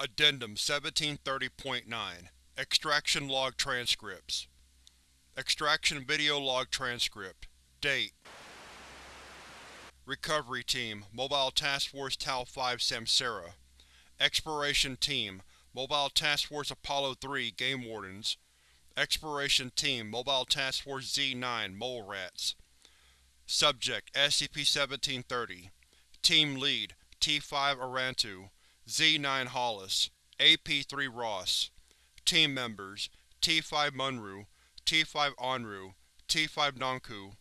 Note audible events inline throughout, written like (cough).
Addendum 1730.9 Extraction Log Transcripts. Extraction Video Log Transcript. Date. Recovery Team Mobile Task Force Tau-5 Samsara. Exploration Team Mobile Task Force Apollo-3 Game Wardens. Exploration Team Mobile Task Force Z-9 Mole Rats. Subject SCP-1730 Team Lead T-5 Arantu Z-9 Hollis AP-3 Ross Team Members T-5 Munru T-5 Anru T-5 Nanku,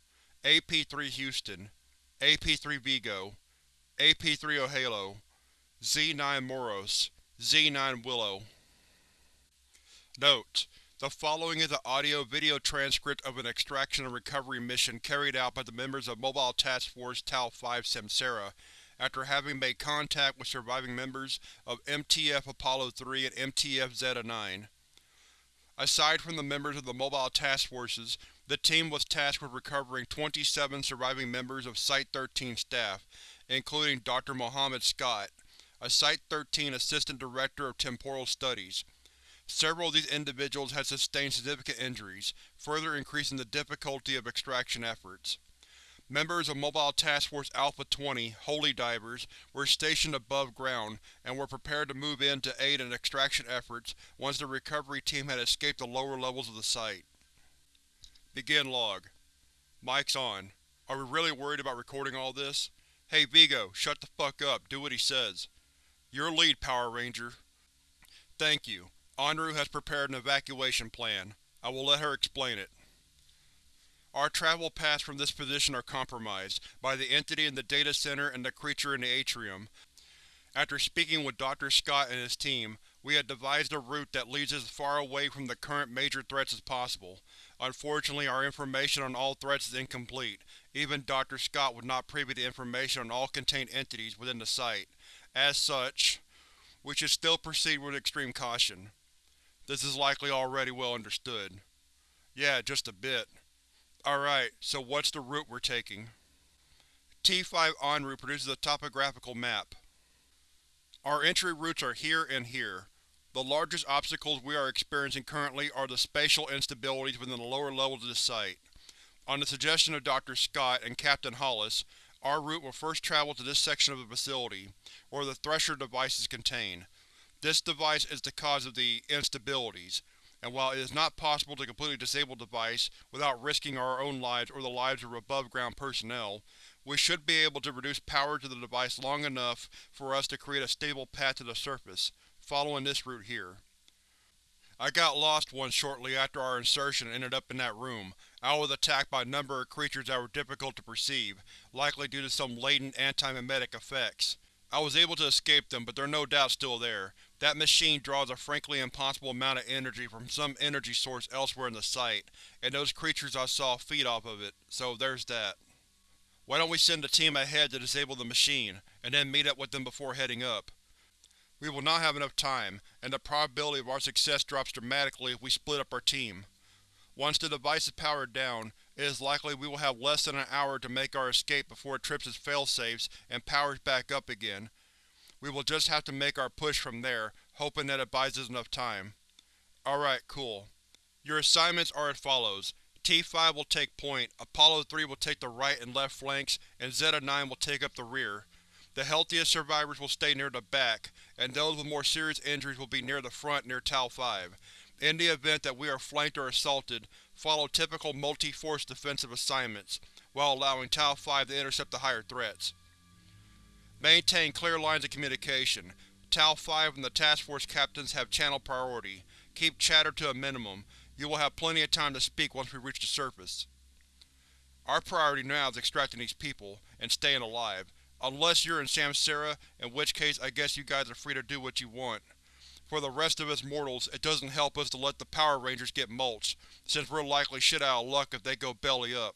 AP-3 Houston AP-3 Vigo AP-3 Ohalo Z-9 Moros Z-9 Willow. Note: The following is an audio-video transcript of an extraction and recovery mission carried out by the members of Mobile Task Force Tau-5 Samsara after having made contact with surviving members of MTF Apollo-3 and MTF Zeta-9. Aside from the members of the Mobile Task Forces, the team was tasked with recovering 27 surviving members of Site-13 staff, including Dr. Mohammed Scott, a Site-13 Assistant Director of Temporal Studies. Several of these individuals had sustained significant injuries, further increasing the difficulty of extraction efforts. Members of Mobile Task Force Alpha-20 Holy Divers were stationed above ground and were prepared to move in to aid in extraction efforts once the recovery team had escaped the lower levels of the site. Begin log. Mic's on. Are we really worried about recording all this? Hey Vigo, shut the fuck up, do what he says. Your lead, Power Ranger. Thank you. Anru has prepared an evacuation plan. I will let her explain it. Our travel paths from this position are compromised by the entity in the data center and the creature in the atrium. After speaking with Dr. Scott and his team, we had devised a route that leads us as far away from the current major threats as possible. Unfortunately, our information on all threats is incomplete. Even Dr. Scott was not privy to information on all contained entities within the site. As such, we should still proceed with extreme caution. This is likely already well understood. Yeah, just a bit. Alright, so what's the route we're taking? T5 Anru produces a topographical map. Our entry routes are here and here. The largest obstacles we are experiencing currently are the spatial instabilities within the lower levels of the site. On the suggestion of Dr. Scott and Captain Hollis, our route will first travel to this section of the facility, where the Thresher device is contained. This device is the cause of the instabilities, and while it is not possible to completely disable the device without risking our own lives or the lives of above-ground personnel, we should be able to reduce power to the device long enough for us to create a stable path to the surface, following this route here. I got lost once shortly after our insertion and ended up in that room. I was attacked by a number of creatures that were difficult to perceive, likely due to some latent anti-memetic effects. I was able to escape them, but they're no doubt still there. That machine draws a frankly impossible amount of energy from some energy source elsewhere in the site, and those creatures I saw feed off of it, so there's that. Why don't we send a team ahead to disable the machine, and then meet up with them before heading up? We will not have enough time, and the probability of our success drops dramatically if we split up our team. Once the device is powered down, it is likely we will have less than an hour to make our escape before it trips its failsafes and powers back up again. We will just have to make our push from there, hoping that it buys us enough time. Alright, cool. Your assignments are as follows. T-5 will take point, Apollo-3 will take the right and left flanks, and Zeta-9 will take up the rear. The healthiest survivors will stay near the back, and those with more serious injuries will be near the front near Tau-5. In the event that we are flanked or assaulted, follow typical multi-force defensive assignments, while allowing Tau-5 to intercept the higher threats. Maintain clear lines of communication. Tau-5 and the Task Force captains have channel priority. Keep chatter to a minimum. You will have plenty of time to speak once we reach the surface. Our priority now is extracting these people, and staying alive. Unless you're in Samsara, in which case I guess you guys are free to do what you want. For the rest of us mortals, it doesn't help us to let the Power Rangers get mulched, since we're likely shit out of luck if they go belly up.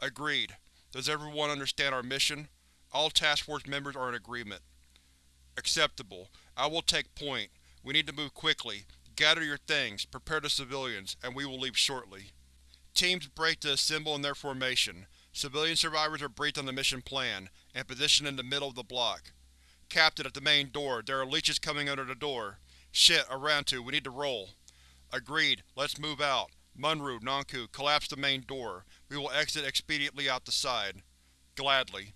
Agreed. Does everyone understand our mission? All Task Force members are in agreement. Acceptable. I will take point. We need to move quickly. Gather your things, prepare the civilians, and we will leave shortly. Teams break to assemble in their formation. Civilian survivors are briefed on the mission plan, and positioned in the middle of the block. Captain at the main door, there are leeches coming under the door. Shit, Arantu, we need to roll. Agreed, let's move out. Munru, Nanku, collapse the main door. We will exit expediently out the side. Gladly.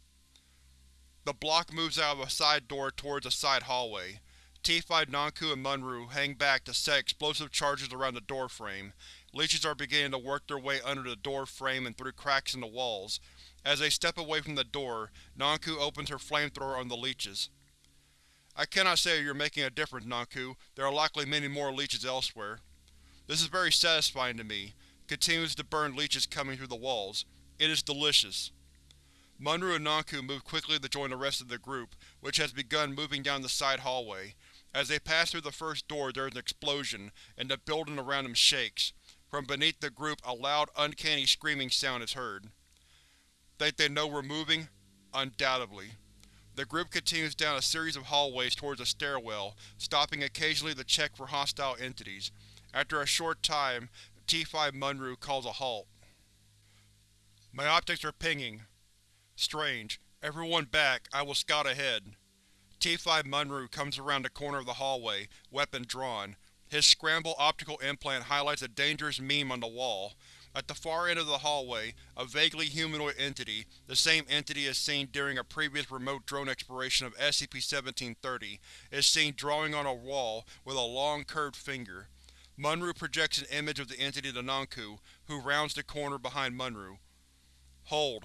The block moves out of a side door towards a side hallway. T5 Nanku and Munru hang back to set explosive charges around the door frame. Leeches are beginning to work their way under the door frame and through cracks in the walls. As they step away from the door, Nanku opens her flamethrower on the leeches. I cannot say you're making a difference, Nanku. There are likely many more leeches elsewhere. This is very satisfying to me. Continues to burn leeches coming through the walls. It is delicious. Munru and Nanku move quickly to join the rest of the group, which has begun moving down the side hallway. As they pass through the first door there is an explosion, and the building around them shakes. From beneath the group a loud, uncanny screaming sound is heard. Think they know we're moving? Undoubtedly. The group continues down a series of hallways towards a stairwell, stopping occasionally to check for hostile entities. After a short time, T5 Munru calls a halt. My optics are pinging. Strange. Everyone back, I will scout ahead. T5 Munru comes around the corner of the hallway, weapon drawn. His scramble optical implant highlights a dangerous meme on the wall. At the far end of the hallway, a vaguely humanoid entity, the same entity as seen during a previous remote drone exploration of SCP-1730, is seen drawing on a wall with a long, curved finger. Munru projects an image of the entity to Nanku, who rounds the corner behind Munru. Hold.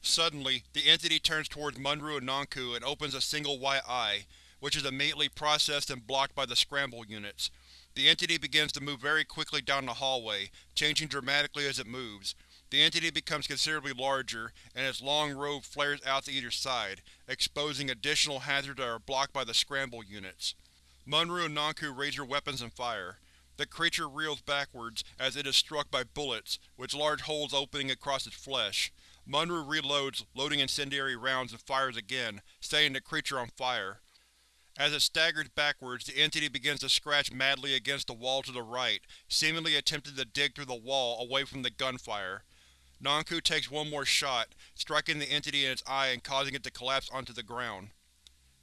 Suddenly, the entity turns towards Munru and Nanku and opens a single white eye, which is immediately processed and blocked by the scramble units. The entity begins to move very quickly down the hallway, changing dramatically as it moves. The entity becomes considerably larger, and its long robe flares out to either side, exposing additional hazards that are blocked by the scramble units. Munru and Nanku raise their weapons and fire. The creature reels backwards as it is struck by bullets, with large holes opening across its flesh. Munru reloads, loading incendiary rounds and fires again, setting the creature on fire. As it staggers backwards, the entity begins to scratch madly against the wall to the right, seemingly attempting to dig through the wall away from the gunfire. Nanku takes one more shot, striking the entity in its eye and causing it to collapse onto the ground.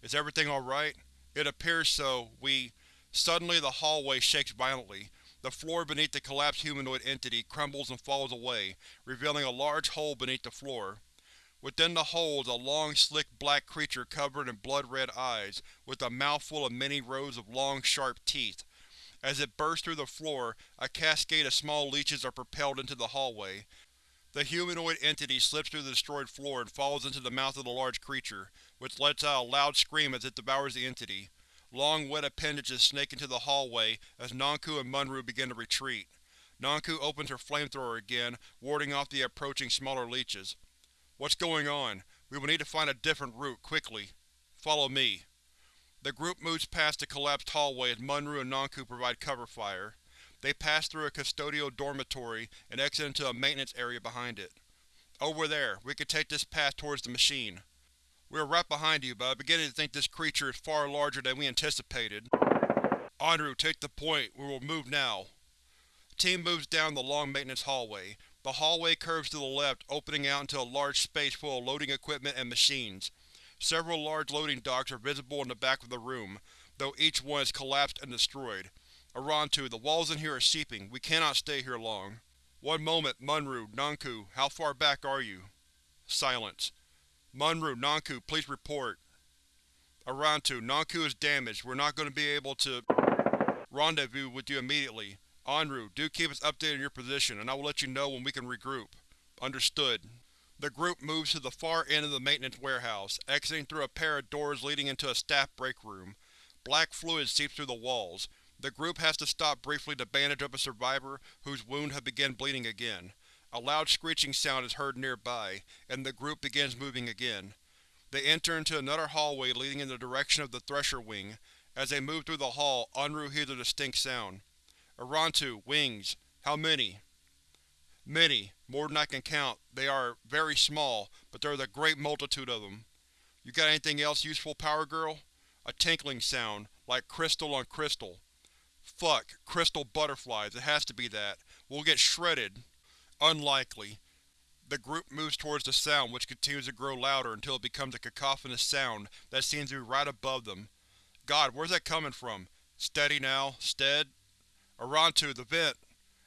Is everything alright? It appears so. We… Suddenly the hallway shakes violently. The floor beneath the collapsed humanoid entity crumbles and falls away, revealing a large hole beneath the floor. Within the hole is a long, slick black creature covered in blood-red eyes, with a mouthful of many rows of long, sharp teeth. As it bursts through the floor, a cascade of small leeches are propelled into the hallway. The humanoid entity slips through the destroyed floor and falls into the mouth of the large creature, which lets out a loud scream as it devours the entity. Long, wet appendages snake into the hallway as Nanku and Munru begin to retreat. Nanku opens her flamethrower again, warding off the approaching smaller leeches. What's going on? We will need to find a different route, quickly. Follow me. The group moves past the collapsed hallway as Munru and Nanku provide cover fire. They pass through a custodial dormitory and exit into a maintenance area behind it. Over there, we can take this path towards the machine. We are right behind you, but I'm beginning to think this creature is far larger than we anticipated. Anru, take the point. We will move now. Team moves down the long maintenance hallway. The hallway curves to the left, opening out into a large space full of loading equipment and machines. Several large loading docks are visible in the back of the room, though each one is collapsed and destroyed. Arantu, the walls in here are seeping. We cannot stay here long. One moment, Munru, Nanku, how far back are you? Silence. Munru, Nanku, please report. Arantu, Nanku is damaged. We're not going to be able to rendezvous with you immediately. Anru, do keep us updated on your position, and I will let you know when we can regroup. Understood. The group moves to the far end of the maintenance warehouse, exiting through a pair of doors leading into a staff break room. Black fluid seeps through the walls. The group has to stop briefly to bandage up a survivor whose wound had begun bleeding again. A loud screeching sound is heard nearby, and the group begins moving again. They enter into another hallway leading in the direction of the Thresher Wing. As they move through the hall, Anru hears a distinct sound. Arantu, wings. How many? Many. More than I can count. They are very small, but there is a great multitude of them. You got anything else useful, Power Girl? A tinkling sound, like crystal on crystal. Fuck, crystal butterflies, it has to be that. We'll get shredded. Unlikely. The group moves towards the sound, which continues to grow louder until it becomes a cacophonous sound that seems to be right above them. God, where's that coming from? Steady now. Stead. Arantu, the vent!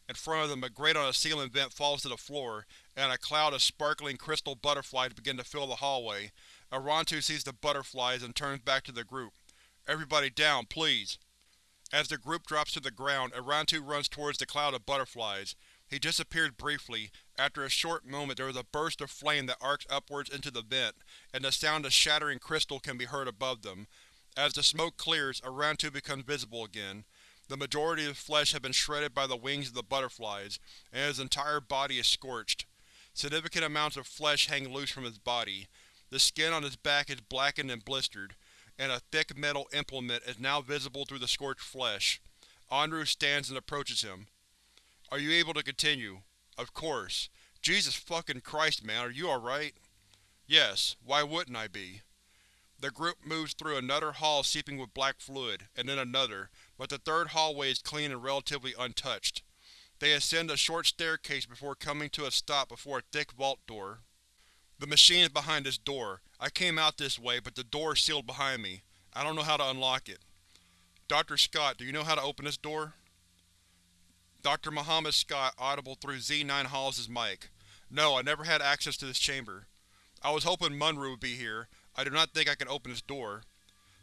In front of them, a grate on a ceiling vent falls to the floor, and a cloud of sparkling crystal butterflies begin to fill the hallway. Arantu sees the butterflies and turns back to the group. Everybody down, please. As the group drops to the ground, Arantu runs towards the cloud of butterflies. He disappears briefly. After a short moment there is a burst of flame that arcs upwards into the vent, and the sound of shattering crystal can be heard above them. As the smoke clears, Arantu becomes visible again. The majority of his flesh has been shredded by the wings of the butterflies, and his entire body is scorched. Significant amounts of flesh hang loose from his body. The skin on his back is blackened and blistered, and a thick metal implement is now visible through the scorched flesh. Anru stands and approaches him. Are you able to continue? Of course. Jesus fucking Christ, man, are you alright? Yes, why wouldn't I be? The group moves through another hall seeping with black fluid, and then another, but the third hallway is clean and relatively untouched. They ascend a short staircase before coming to a stop before a thick vault door. The machine is behind this door. I came out this way, but the door is sealed behind me. I don't know how to unlock it. Dr. Scott, do you know how to open this door? Dr. Muhammad Scott, audible through Z9 Hollis' mic. No, I never had access to this chamber. I was hoping Munro would be here, I do not think I can open this door.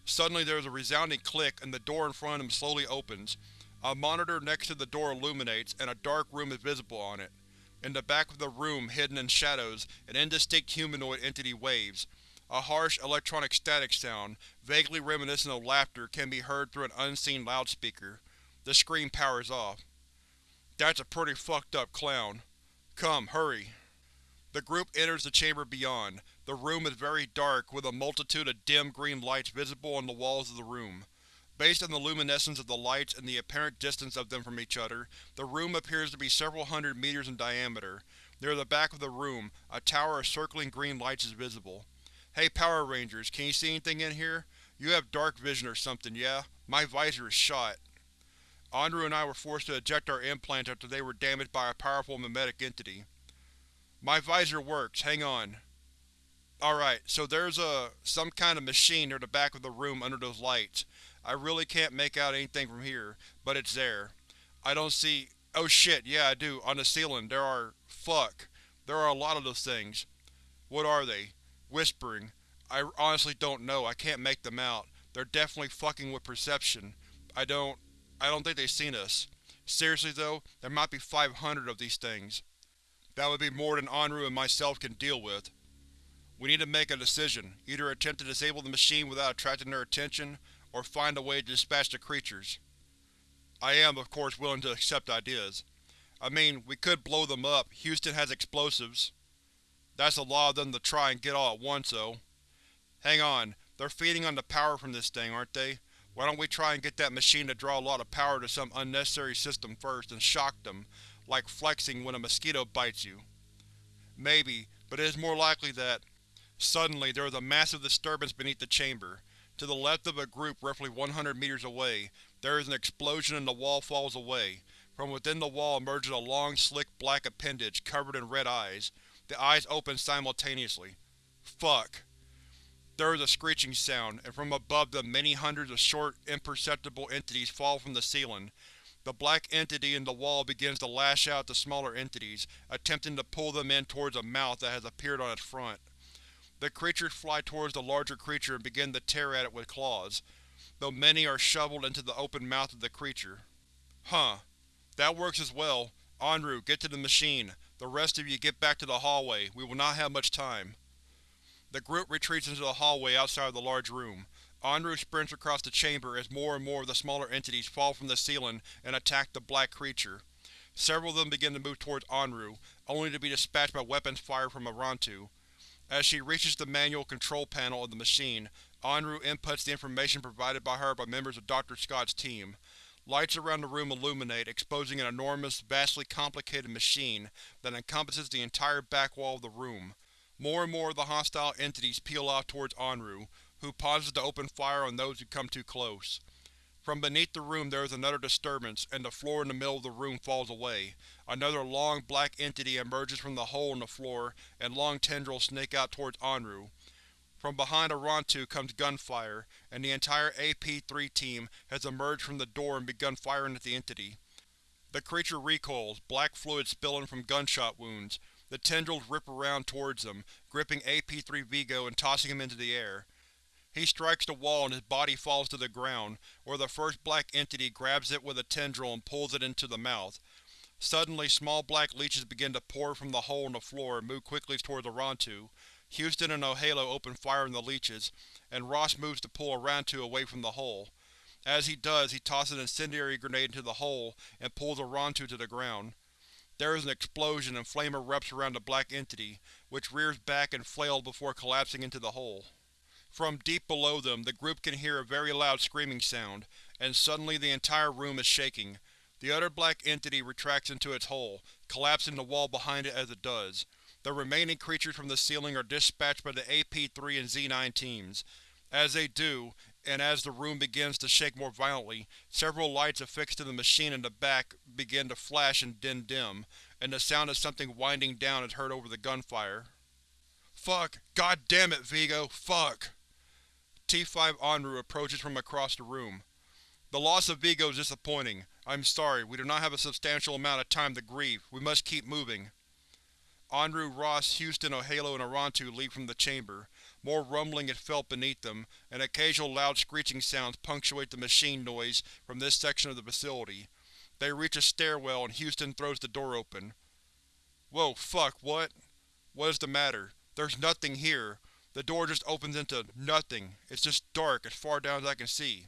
Suddenly there is a resounding click and the door in front of him slowly opens. A monitor next to the door illuminates, and a dark room is visible on it. In the back of the room, hidden in shadows, an indistinct humanoid entity waves. A harsh electronic static sound, vaguely reminiscent of laughter, can be heard through an unseen loudspeaker. The screen powers off. That's a pretty fucked up clown. Come, hurry. The group enters the chamber beyond. The room is very dark, with a multitude of dim green lights visible on the walls of the room. Based on the luminescence of the lights and the apparent distance of them from each other, the room appears to be several hundred meters in diameter. Near the back of the room, a tower of circling green lights is visible. Hey Power Rangers, can you see anything in here? You have dark vision or something, yeah? My visor is shot. Anru and I were forced to eject our implants after they were damaged by a powerful memetic entity. My visor works, hang on. Alright, so there's a some kind of machine near the back of the room under those lights. I really can't make out anything from here, but it's there. I don't see… Oh shit, yeah I do, on the ceiling there are… fuck. There are a lot of those things. What are they? Whispering. I honestly don't know, I can't make them out. They're definitely fucking with perception. I don't… I don't think they've seen us. Seriously though, there might be 500 of these things. That would be more than Anru and myself can deal with. We need to make a decision, either attempt to disable the machine without attracting their attention, or find a way to dispatch the creatures. I am, of course, willing to accept ideas. I mean, we could blow them up, Houston has explosives. That's a lot of them to try and get all at once, though. Hang on, they're feeding on the power from this thing, aren't they? Why don't we try and get that machine to draw a lot of power to some unnecessary system first and shock them, like flexing when a mosquito bites you? Maybe, but it is more likely that, Suddenly, there is a massive disturbance beneath the chamber. To the left of a group roughly 100 meters away, there is an explosion and the wall falls away. From within the wall emerges a long, slick black appendage covered in red eyes. The eyes open simultaneously. Fuck. There is a screeching sound, and from above them many hundreds of short, imperceptible entities fall from the ceiling. The black entity in the wall begins to lash out at the smaller entities, attempting to pull them in towards a mouth that has appeared on its front. The creatures fly towards the larger creature and begin to tear at it with claws, though many are shoveled into the open mouth of the creature. Huh. That works as well. Anru, get to the machine. The rest of you get back to the hallway, we will not have much time. The group retreats into the hallway outside of the large room. Anru sprints across the chamber as more and more of the smaller entities fall from the ceiling and attack the black creature. Several of them begin to move towards Anru, only to be dispatched by weapons fired from Arantu. As she reaches the manual control panel of the machine, Anru inputs the information provided by her by members of Dr. Scott's team. Lights around the room illuminate, exposing an enormous, vastly complicated machine that encompasses the entire back wall of the room. More and more of the hostile entities peel off towards Anru, who pauses to open fire on those who come too close. From beneath the room there is another disturbance, and the floor in the middle of the room falls away. Another long, black entity emerges from the hole in the floor, and long tendrils snake out towards Anru. From behind Arantu comes gunfire, and the entire AP-3 team has emerged from the door and begun firing at the entity. The creature recoils, black fluid spilling from gunshot wounds. The tendrils rip around towards him, gripping AP-3 Vigo and tossing him into the air. He strikes the wall and his body falls to the ground, where the first black entity grabs it with a tendril and pulls it into the mouth. Suddenly, small black leeches begin to pour from the hole in the floor and move quickly toward Arantu. Houston and O'Halo open fire on the leeches, and Ross moves to pull Arantu away from the hole. As he does, he tosses an incendiary grenade into the hole and pulls Arantu to the ground. There is an explosion and flame erupts around the black entity, which rears back and flails before collapsing into the hole. From deep below them, the group can hear a very loud screaming sound, and suddenly the entire room is shaking. The other black entity retracts into its hole, collapsing the wall behind it as it does. The remaining creatures from the ceiling are dispatched by the AP-3 and Z-9 teams. As they do, and as the room begins to shake more violently, several lights affixed to the machine in the back begin to flash and then dim, and the sound of something winding down is heard over the gunfire. Fuck! God damn it, Vigo! Fuck! T5 Anru approaches from across the room. The loss of Vigo is disappointing. I'm sorry, we do not have a substantial amount of time to grieve. We must keep moving. Anru, Ross, Houston, O'Halo, and Arantu leave from the chamber. More rumbling is felt beneath them, and occasional loud screeching sounds punctuate the machine noise from this section of the facility. They reach a stairwell and Houston throws the door open. Whoa, fuck, what? What is the matter? There's nothing here. The door just opens into nothing. It's just dark, as far down as I can see.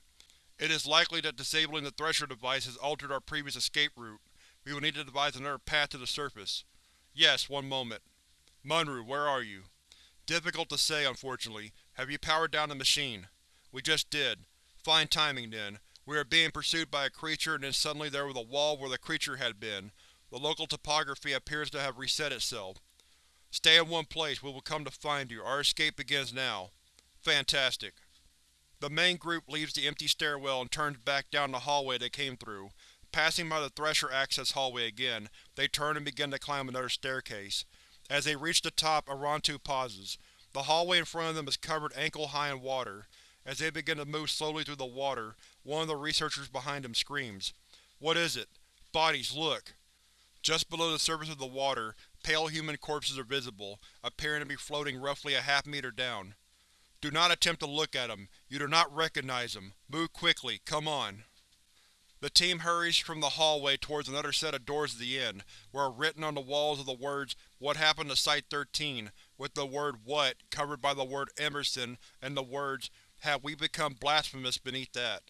It is likely that disabling the Thresher device has altered our previous escape route. We will need to devise another path to the surface. Yes, one moment. Munru, where are you? Difficult to say, unfortunately. Have you powered down the machine? We just did. Fine timing, then. We are being pursued by a creature and then suddenly there was a wall where the creature had been. The local topography appears to have reset itself. Stay in one place, we will come to find you. Our escape begins now. Fantastic. The main group leaves the empty stairwell and turns back down the hallway they came through. Passing by the Thresher access hallway again, they turn and begin to climb another staircase. As they reach the top, Arantu pauses. The hallway in front of them is covered ankle-high in water. As they begin to move slowly through the water, one of the researchers behind them screams. What is it? Bodies, look! Just below the surface of the water, Pale human corpses are visible, appearing to be floating roughly a half meter down. Do not attempt to look at them. You do not recognize them. Move quickly. Come on. The team hurries from the hallway towards another set of doors at the end, where written on the walls are the words, What happened to Site-13, with the word What covered by the word Emerson and the words, Have we become blasphemous beneath that.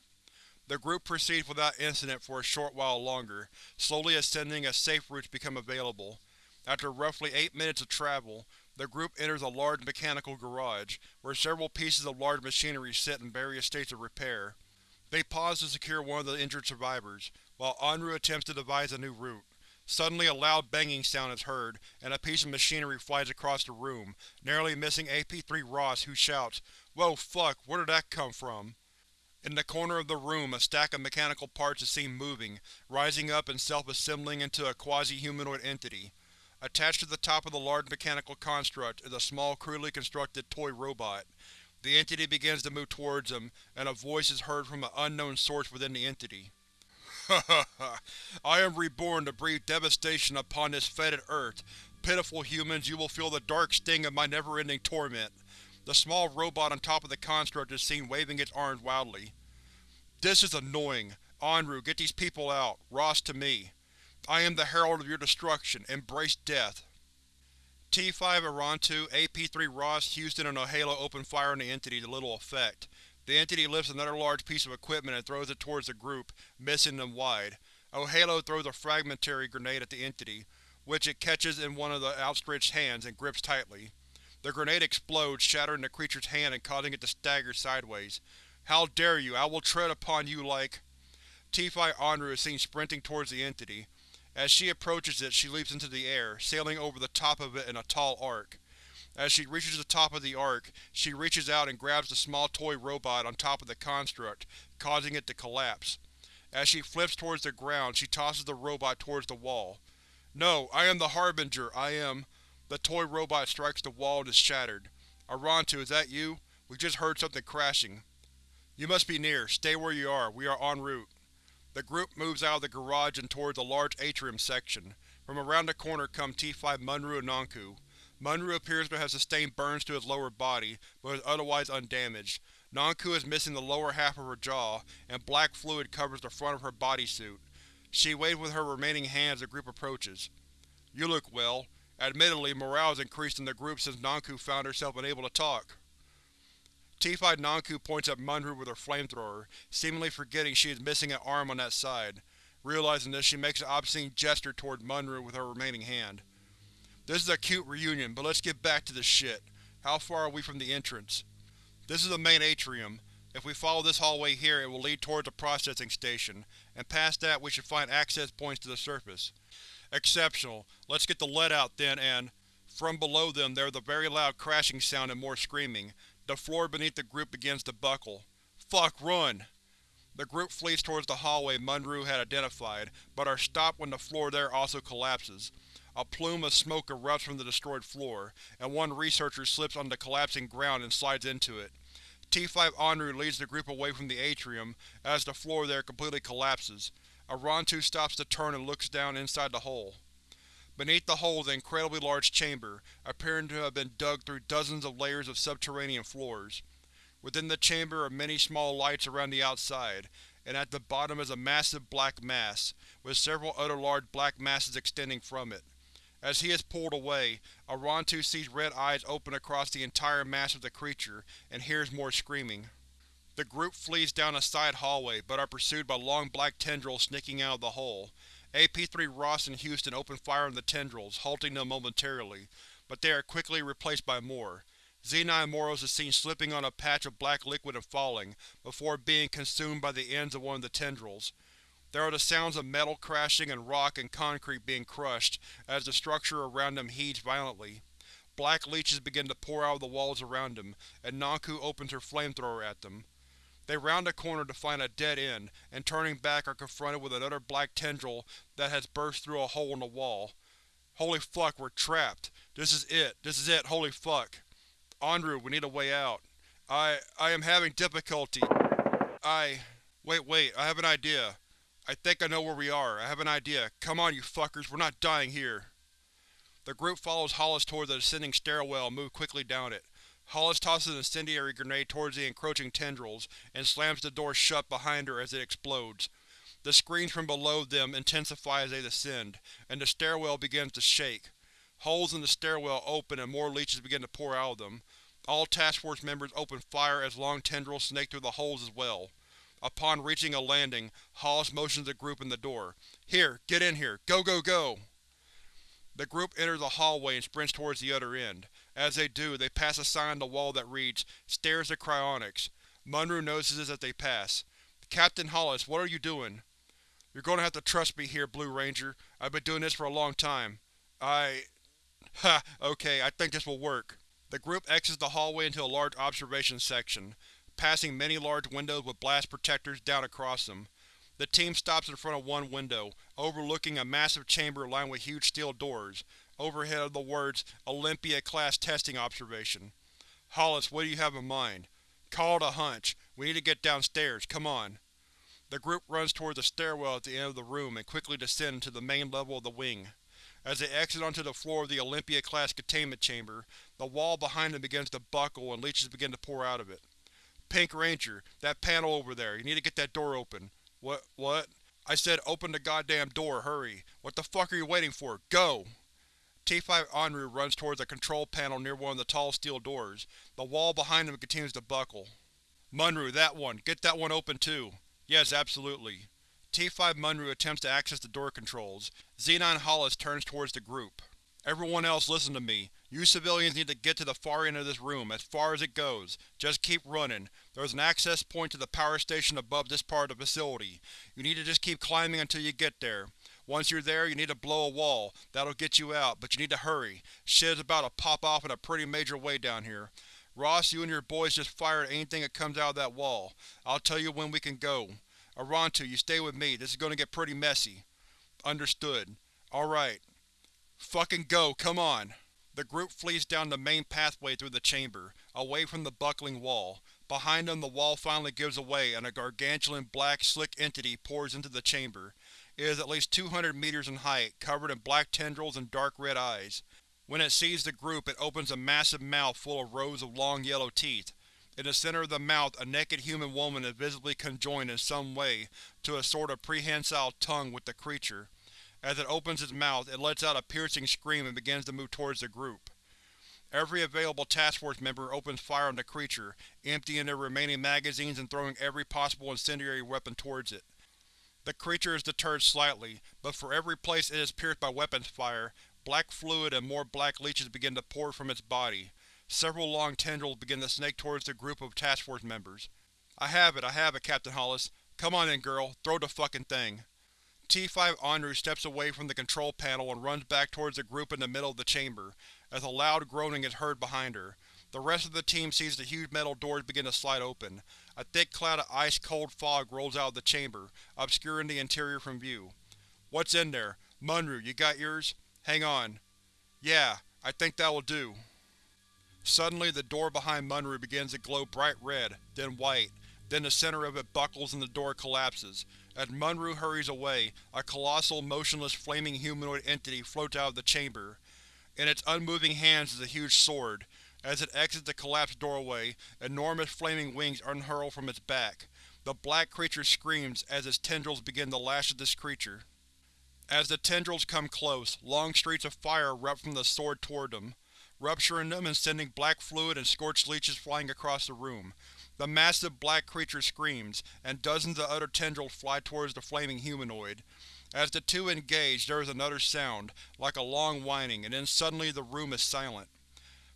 The group proceeds without incident for a short while longer, slowly ascending as safe routes become available. After roughly eight minutes of travel, the group enters a large mechanical garage, where several pieces of large machinery sit in various states of repair. They pause to secure one of the injured survivors, while Anru attempts to devise a new route. Suddenly a loud banging sound is heard, and a piece of machinery flies across the room, narrowly missing AP-3 Ross, who shouts, Whoa fuck, where did that come from? In the corner of the room a stack of mechanical parts is seen moving, rising up and self-assembling into a quasi-humanoid entity. Attached to the top of the large mechanical construct is a small, crudely constructed toy robot. The entity begins to move towards him, and a voice is heard from an unknown source within the entity. (laughs) I am reborn to breathe devastation upon this fetid earth. Pitiful humans, you will feel the dark sting of my never-ending torment. The small robot on top of the construct is seen waving its arms wildly. This is annoying. Anru, get these people out. Ross to me. I am the herald of your destruction. Embrace death. T-5 Arantu, AP-3 Ross, Houston, and O'Halo open fire on the entity to little effect. The entity lifts another large piece of equipment and throws it towards the group, missing them wide. O'Halo throws a fragmentary grenade at the entity, which it catches in one of the outstretched hands and grips tightly. The grenade explodes, shattering the creature's hand and causing it to stagger sideways. How dare you! I will tread upon you like… T-5 Anru is seen sprinting towards the entity. As she approaches it, she leaps into the air, sailing over the top of it in a tall arc. As she reaches the top of the arc, she reaches out and grabs the small toy robot on top of the construct, causing it to collapse. As she flips towards the ground, she tosses the robot towards the wall. No, I am the Harbinger, I am… The toy robot strikes the wall and is shattered. Arantu, is that you? We just heard something crashing. You must be near. Stay where you are. We are en route. The group moves out of the garage and towards the large atrium section. From around the corner come T5 Munru and Nanku. Munru appears to have sustained burns to his lower body, but is otherwise undamaged. Nanku is missing the lower half of her jaw, and black fluid covers the front of her bodysuit. She waves with her remaining hand as the group approaches. You look well. Admittedly, morale has increased in the group since Nanku found herself unable to talk. T5 Nanku points at Munru with her flamethrower, seemingly forgetting she is missing an arm on that side. Realizing this, she makes an obscene gesture toward Munru with her remaining hand. This is a cute reunion, but let's get back to this shit. How far are we from the entrance? This is the main atrium. If we follow this hallway here, it will lead towards the processing station, and past that we should find access points to the surface. Exceptional. Let's get the lead out then and… From below them there is a very loud crashing sound and more screaming. The floor beneath the group begins to buckle. Fuck, run! The group flees towards the hallway Munru had identified, but are stopped when the floor there also collapses. A plume of smoke erupts from the destroyed floor, and one researcher slips on the collapsing ground and slides into it. T5 Anru leads the group away from the atrium, as the floor there completely collapses. Arantu stops to turn and looks down inside the hole. Beneath the hole is an incredibly large chamber, appearing to have been dug through dozens of layers of subterranean floors. Within the chamber are many small lights around the outside, and at the bottom is a massive black mass, with several other large black masses extending from it. As he is pulled away, Arantu sees red eyes open across the entire mass of the creature, and hears more screaming. The group flees down a side hallway, but are pursued by long black tendrils sneaking out of the hole. AP-3 Ross and Houston open fire on the tendrils, halting them momentarily, but they are quickly replaced by more. Z-9 Moros is seen slipping on a patch of black liquid and falling, before being consumed by the ends of one of the tendrils. There are the sounds of metal crashing and rock and concrete being crushed, as the structure around them heaves violently. Black leeches begin to pour out of the walls around them, and Nanku opens her flamethrower at them. They round a corner to find a dead end, and turning back are confronted with another black tendril that has burst through a hole in the wall. Holy fuck, we're trapped. This is it. This is it, holy fuck. Anru, we need a way out. I… I am having difficulty. I… Wait, wait, I have an idea. I think I know where we are. I have an idea. Come on, you fuckers, we're not dying here. The group follows Hollis toward the descending stairwell and move quickly down it. Hollis tosses an incendiary grenade towards the encroaching tendrils, and slams the door shut behind her as it explodes. The screams from below them intensify as they descend, and the stairwell begins to shake. Holes in the stairwell open and more leeches begin to pour out of them. All Task Force members open fire as long tendrils snake through the holes as well. Upon reaching a landing, Hollis motions the group in the door. Here, get in here. Go, go, go! The group enters the hallway and sprints towards the other end. As they do, they pass a sign on the wall that reads, Stairs to Cryonics. Munru notices as they pass. Captain Hollis, what are you doing? You're going to have to trust me here, Blue Ranger. I've been doing this for a long time. I… (laughs) Ha, okay, I think this will work. The group exits the hallway into a large observation section passing many large windows with blast protectors down across them. The team stops in front of one window, overlooking a massive chamber lined with huge steel doors. Overhead are the words, Olympia-class testing observation. Hollis, what do you have in mind? Call it a hunch. We need to get downstairs, come on. The group runs towards the stairwell at the end of the room and quickly descend to the main level of the wing. As they exit onto the floor of the Olympia-class containment chamber, the wall behind them begins to buckle and leeches begin to pour out of it. Pink Ranger, that panel over there, you need to get that door open. What? What? I said open the goddamn door, hurry. What the fuck are you waiting for? Go! T5 Anru runs towards a control panel near one of the tall steel doors. The wall behind him continues to buckle. Munru, that one. Get that one open too. Yes, absolutely. T5 Munru attempts to access the door controls. Z9 Hollis turns towards the group. Everyone else listen to me. You civilians need to get to the far end of this room, as far as it goes. Just keep running. There's an access point to the power station above this part of the facility. You need to just keep climbing until you get there. Once you're there, you need to blow a wall. That'll get you out, but you need to hurry. Shit is about to pop off in a pretty major way down here. Ross, you and your boys just fire at anything that comes out of that wall. I'll tell you when we can go. Arantu, you stay with me. This is going to get pretty messy. Understood. Alright. Fucking go, come on! The group flees down the main pathway through the chamber, away from the buckling wall. Behind them the wall finally gives away and a gargantuan black, slick entity pours into the chamber. It is at least 200 meters in height, covered in black tendrils and dark red eyes. When it sees the group, it opens a massive mouth full of rows of long yellow teeth. In the center of the mouth, a naked human woman is visibly conjoined in some way to a sort of prehensile tongue with the creature. As it opens its mouth, it lets out a piercing scream and begins to move towards the group. Every available Task Force member opens fire on the creature, emptying their remaining magazines and throwing every possible incendiary weapon towards it. The creature is deterred slightly, but for every place it is pierced by weapons fire, black fluid and more black leeches begin to pour from its body. Several long tendrils begin to snake towards the group of Task Force members. I have it, I have it, Captain Hollis. Come on in, girl. Throw the fucking thing. T-5 Anru steps away from the control panel and runs back towards the group in the middle of the chamber, as a loud groaning is heard behind her. The rest of the team sees the huge metal doors begin to slide open. A thick cloud of ice-cold fog rolls out of the chamber, obscuring the interior from view. What's in there? Munru, you got yours? Hang on. Yeah, I think that will do. Suddenly the door behind Munru begins to glow bright red, then white, then the center of it buckles and the door collapses. As Munru hurries away, a colossal, motionless, flaming humanoid entity floats out of the chamber. In its unmoving hands is a huge sword. As it exits the collapsed doorway, enormous flaming wings unhurl from its back. The black creature screams as its tendrils begin to lash at this creature. As the tendrils come close, long streaks of fire erupt from the sword toward them, rupturing them and sending black fluid and scorched leeches flying across the room. The massive black creature screams, and dozens of other tendrils fly towards the flaming humanoid. As the two engage, there is another sound, like a long whining, and then suddenly the room is silent.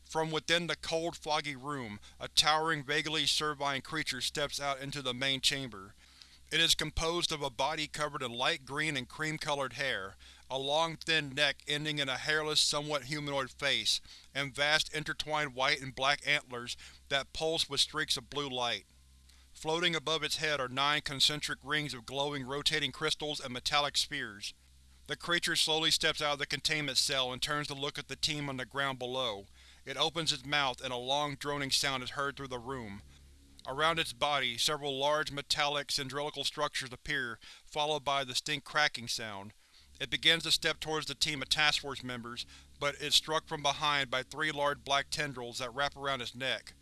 From within the cold, foggy room, a towering, vaguely cervine creature steps out into the main chamber. It is composed of a body covered in light green and cream-colored hair, a long thin neck ending in a hairless, somewhat humanoid face, and vast intertwined white and black antlers that pulse with streaks of blue light. Floating above its head are nine concentric rings of glowing, rotating crystals and metallic spheres. The creature slowly steps out of the containment cell and turns to look at the team on the ground below. It opens its mouth and a long droning sound is heard through the room. Around its body, several large, metallic, cylindrical structures appear, followed by a distinct cracking sound. It begins to step towards the team of Task Force members, but is struck from behind by three large black tendrils that wrap around its neck.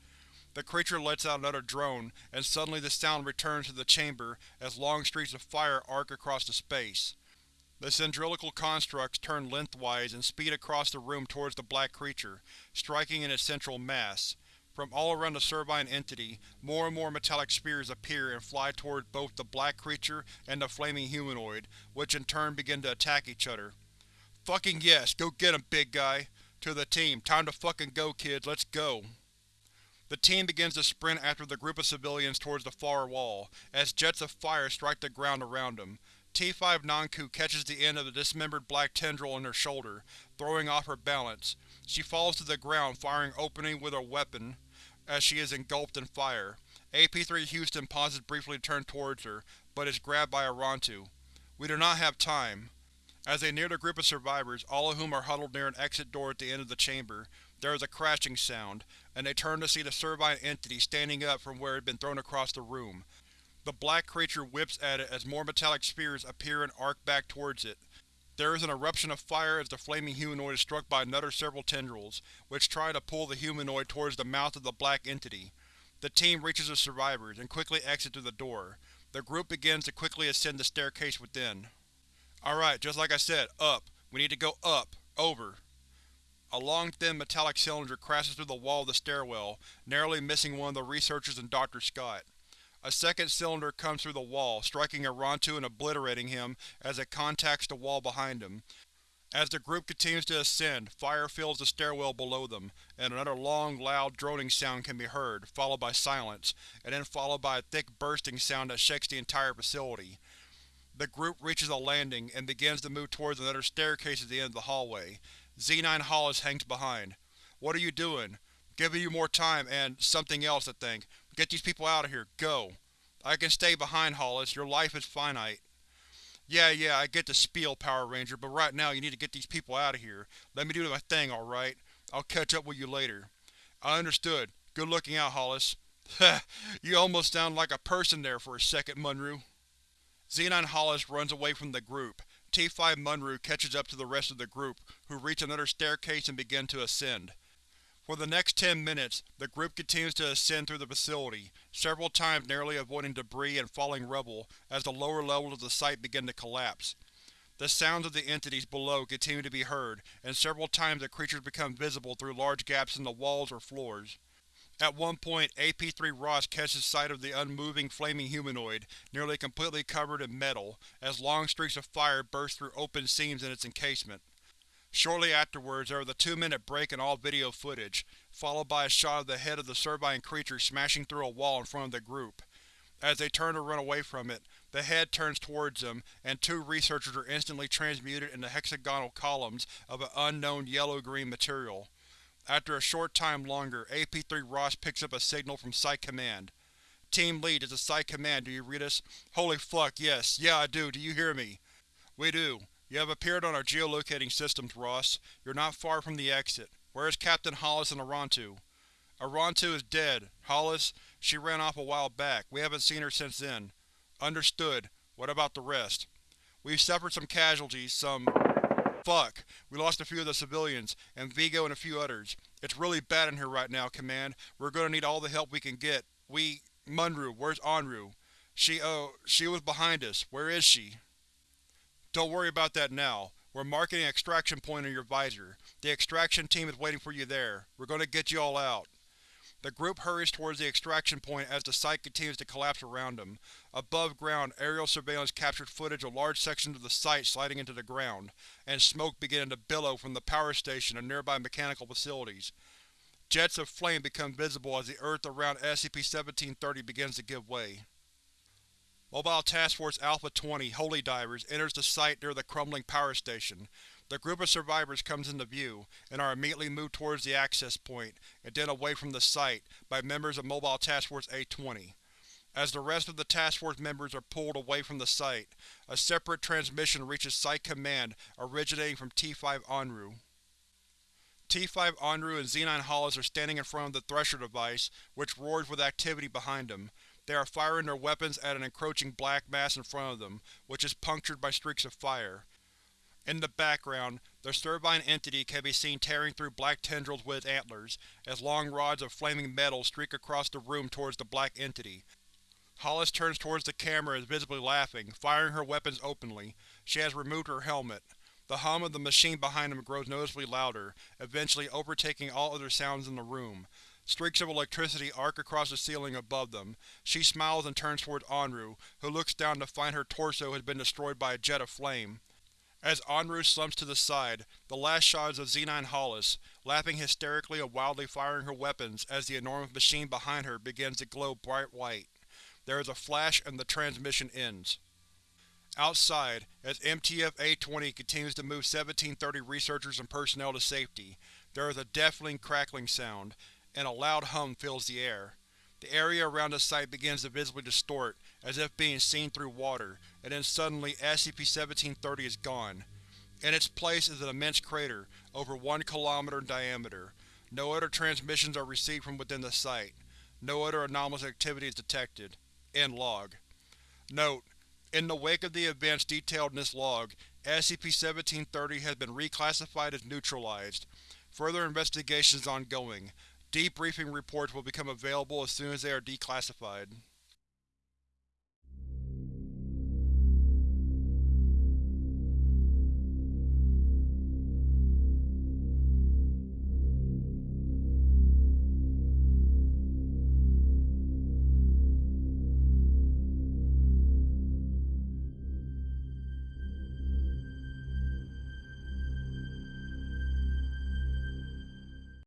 The creature lets out another drone, and suddenly the sound returns to the chamber as long streaks of fire arc across the space. The cylindrical constructs turn lengthwise and speed across the room towards the black creature, striking in its central mass. From all around the Cervine entity, more and more metallic spheres appear and fly towards both the black creature and the flaming humanoid, which in turn begin to attack each other. Fucking yes, go get him, big guy! To the team, time to fucking go kids, let's go! The team begins to sprint after the group of civilians towards the far wall, as jets of fire strike the ground around them. T-5 Nanku catches the end of the dismembered black tendril on her shoulder, throwing off her balance. She falls to the ground, firing opening with her weapon as she is engulfed in fire. AP-3 Houston pauses briefly to turn towards her, but is grabbed by Arantu. We do not have time. As they near the group of survivors, all of whom are huddled near an exit door at the end of the chamber, there is a crashing sound, and they turn to see the Cervine entity standing up from where it had been thrown across the room. The black creature whips at it as more metallic spheres appear and arc back towards it. There is an eruption of fire as the flaming humanoid is struck by another several tendrils, which try to pull the humanoid towards the mouth of the black entity. The team reaches the survivors, and quickly exits through the door. The group begins to quickly ascend the staircase within. Alright, just like I said, up. We need to go up. Over. A long thin metallic cylinder crashes through the wall of the stairwell, narrowly missing one of the researchers and Dr. Scott. A second cylinder comes through the wall, striking Arantu and obliterating him as it contacts the wall behind him. As the group continues to ascend, fire fills the stairwell below them, and another long, loud droning sound can be heard, followed by silence, and then followed by a thick bursting sound that shakes the entire facility. The group reaches a landing and begins to move towards another staircase at the end of the hallway. Z9 Hollis hangs behind. What are you doing? Giving you more time and something else, I think. Get these people out of here. Go. I can stay behind, Hollis. Your life is finite. Yeah, yeah, I get the spiel, Power Ranger, but right now you need to get these people out of here. Let me do my thing, alright? I'll catch up with you later. I understood. Good looking out, Hollis. (laughs) You almost sound like a person there for a second, Munru. Z9 Hollis runs away from the group. T5 Munru catches up to the rest of the group, who reach another staircase and begin to ascend. For the next ten minutes, the group continues to ascend through the facility, several times narrowly avoiding debris and falling rubble as the lower levels of the site begin to collapse. The sounds of the entities below continue to be heard, and several times the creatures become visible through large gaps in the walls or floors. At one point, AP-3 Ross catches sight of the unmoving, flaming humanoid, nearly completely covered in metal, as long streaks of fire burst through open seams in its encasement. Shortly afterwards there was a two-minute break in all video footage, followed by a shot of the head of the Cervine creature smashing through a wall in front of the group. As they turn to run away from it, the head turns towards them, and two researchers are instantly transmuted into hexagonal columns of an unknown yellow-green material. After a short time longer, AP-3 Ross picks up a signal from Site Command. Team Lead, is a Site Command, do you read us? Holy fuck, yes. Yeah, I do. Do you hear me? We do. You have appeared on our geolocating systems, Ross. You're not far from the exit. Where is Captain Hollis and Arantu? Arantu is dead. Hollis, she ran off a while back. We haven't seen her since then. Understood. What about the rest? We've suffered some casualties, some… Fuck. We lost a few of the civilians, and Vigo and a few others. It's really bad in here right now, Command. We're gonna need all the help we can get. We… Munru, where's Anru? She, oh, she was behind us. Where is she? Don't worry about that now. We're marking an extraction point on your visor. The extraction team is waiting for you there. We're going to get you all out. The group hurries towards the extraction point as the site continues to collapse around them. Above ground, aerial surveillance captured footage of large sections of the site sliding into the ground, and smoke beginning to billow from the power station and nearby mechanical facilities. Jets of flame become visible as the earth around SCP-1730 begins to give way. Mobile Task Force Alpha-20 Holy Divers enters the site near the crumbling power station. The group of survivors comes into view, and are immediately moved towards the access point, and then away from the site, by members of Mobile Task Force A-20. As the rest of the Task Force members are pulled away from the site, a separate transmission reaches Site Command originating from T-5 Anru. T-5 Anru and Z-9 Hollis are standing in front of the Thresher device, which roars with activity behind them. They are firing their weapons at an encroaching black mass in front of them, which is punctured by streaks of fire. In the background, the Cervine entity can be seen tearing through black tendrils with its antlers, as long rods of flaming metal streak across the room towards the black entity. Hollis turns towards the camera and is visibly laughing, firing her weapons openly. She has removed her helmet. The hum of the machine behind him grows noticeably louder, eventually overtaking all other sounds in the room. Streaks of electricity arc across the ceiling above them. She smiles and turns towards Anru, who looks down to find her torso has been destroyed by a jet of flame. As Anru slumps to the side, the last shot is of Z9 Hollis, laughing hysterically and wildly firing her weapons as the enormous machine behind her begins to glow bright white. There is a flash and the transmission ends. Outside, as MTF-A20 continues to move 1730 researchers and personnel to safety, there is a deafening crackling sound, and a loud hum fills the air. The area around the site begins to visibly distort, as if being seen through water, and then suddenly SCP-1730 is gone. In its place is an immense crater, over one kilometer in diameter. No other transmissions are received from within the site. No other anomalous activity is detected. End log. Note: In the wake of the events detailed in this log, SCP-1730 has been reclassified as neutralized. Further investigation is ongoing. Debriefing reports will become available as soon as they are declassified.